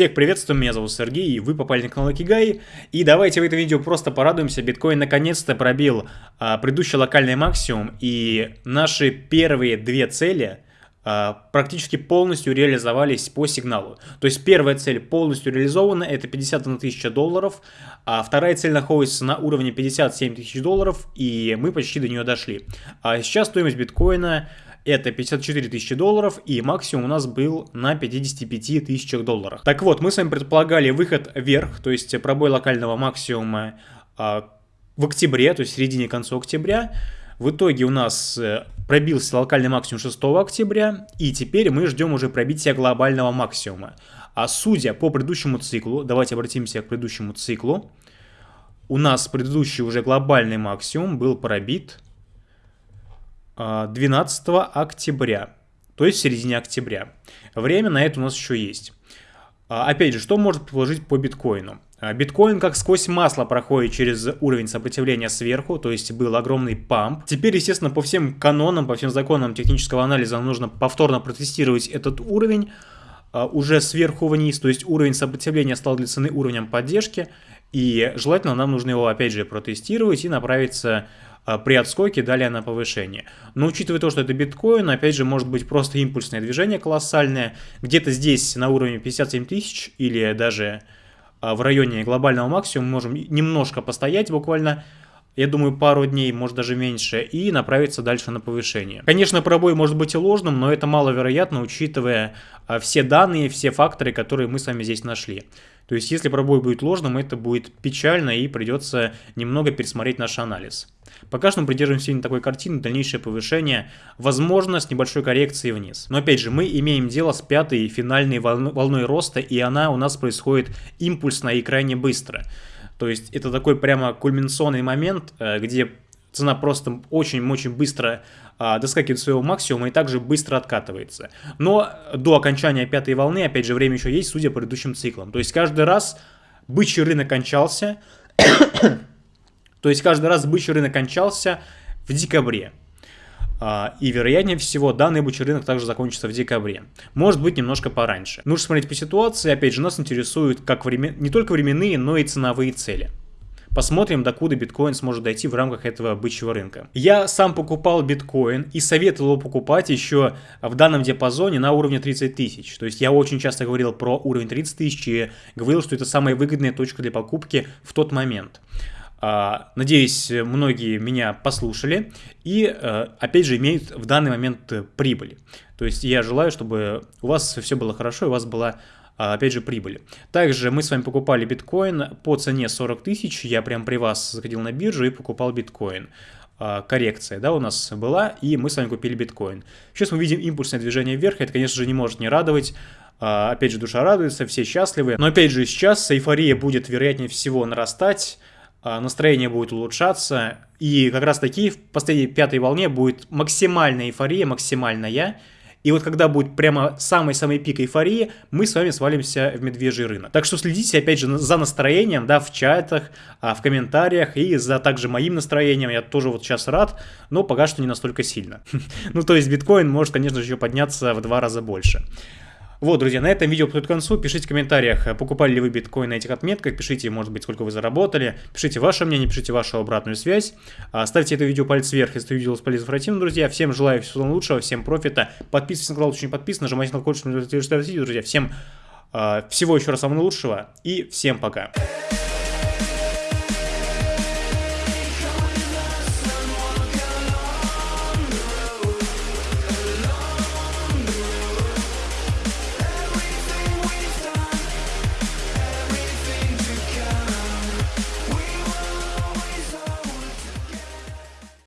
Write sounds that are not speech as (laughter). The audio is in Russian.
Всех приветствую, меня зовут Сергей, и вы попали на канал Акигай. И давайте в этом видео просто порадуемся, биткоин наконец-то пробил а, предыдущий локальный максимум, и наши первые две цели а, практически полностью реализовались по сигналу. То есть первая цель полностью реализована, это 51 тысяча долларов, а вторая цель находится на уровне 57 тысяч долларов, и мы почти до нее дошли. А сейчас стоимость биткоина это 54 тысячи долларов, и максимум у нас был на 55 тысячах долларов. Так вот, мы с вами предполагали выход вверх, то есть пробой локального максимума а, в октябре, то есть в середине конца октября. В итоге у нас э, пробился локальный максимум 6 октября, и теперь мы ждем уже пробития глобального максимума. А судя по предыдущему циклу, давайте обратимся к предыдущему циклу, у нас предыдущий уже глобальный максимум был пробит 12 а, октября, то есть в середине октября. Время на это у нас еще есть. А, опять же, что может предложить по биткоину? А, биткоин как сквозь масло проходит через уровень сопротивления сверху, то есть был огромный памп. Теперь, естественно, по всем канонам, по всем законам технического анализа нужно повторно протестировать этот уровень уже сверху вниз, то есть уровень сопротивления стал для цены уровнем поддержки, и желательно нам нужно его опять же протестировать и направиться при отскоке далее на повышение. Но учитывая то, что это биткоин, опять же, может быть просто импульсное движение колоссальное. Где-то здесь на уровне 57 тысяч или даже а, в районе глобального максимума можем немножко постоять буквально я думаю, пару дней, может даже меньше, и направиться дальше на повышение. Конечно, пробой может быть и ложным, но это маловероятно, учитывая а, все данные, все факторы, которые мы с вами здесь нашли. То есть, если пробой будет ложным, это будет печально и придется немного пересмотреть наш анализ. Пока что мы придерживаемся именно такой картины, дальнейшее повышение, возможно, с небольшой коррекцией вниз. Но опять же, мы имеем дело с пятой финальной волной роста, и она у нас происходит импульсно и крайне быстро. То есть это такой прямо кульминационный момент, э, где цена просто очень-очень быстро а, доскакивает своего максимума и также быстро откатывается. Но до окончания пятой волны, опять же, время еще есть, судя по предыдущим циклам. То есть каждый раз бычий рынок кончался, (coughs) то есть каждый раз бычий рынок кончался в декабре. А, и, вероятнее всего, данный бычий рынок также закончится в декабре. Может быть, немножко пораньше. Нужно смотреть по ситуации. Опять же, нас интересуют как времен... не только временные, но и ценовые цели. Посмотрим, докуда биткоин сможет дойти в рамках этого бычьего рынка. Я сам покупал биткоин и советовал покупать еще в данном диапазоне на уровне 30 тысяч. То есть я очень часто говорил про уровень 30 тысяч и говорил, что это самая выгодная точка для покупки в тот момент. А, надеюсь, многие меня послушали и, э, опять же, имеют в данный момент прибыль. То есть я желаю, чтобы у вас все было хорошо, и у вас была, опять же, прибыль. Также мы с вами покупали биткоин по цене 40 тысяч. Я прям при вас заходил на биржу и покупал биткоин а, коррекция, да, у нас была, и мы с вами купили биткоин. Сейчас мы видим импульсное движение вверх, это, конечно же, не может не радовать. Опять же, душа радуется, все счастливы. Но, опять же, сейчас эйфория будет, вероятнее всего, нарастать. А, настроение будет улучшаться, и как раз таки в последней пятой волне будет максимальная эйфория, максимальная, и вот когда будет прямо самый-самый пик эйфории, мы с вами свалимся в медвежий рынок. Так что следите, опять же, за настроением, да, в чатах, а, в комментариях, и за также моим настроением, я тоже вот сейчас рад, но пока что не настолько сильно. (laughs) Ну, то есть биткоин может, конечно же, еще подняться в два раза больше. Вот, друзья, на этом видео подходит к концу. Пишите в комментариях, э, покупали ли вы биткоин на этих отметках, пишите, может быть, сколько вы заработали, пишите ваше мнение, пишите вашу обратную связь. А, ставьте это видео палец вверх, если видео было полезно информативно, друзья. Всем желаю всего лучшего, всем профита. Подписывайтесь на канал, если не подписан, нажимайте на колокольчик, чтобы не друзья. Всем а, всего еще раз самого лучшего и всем пока.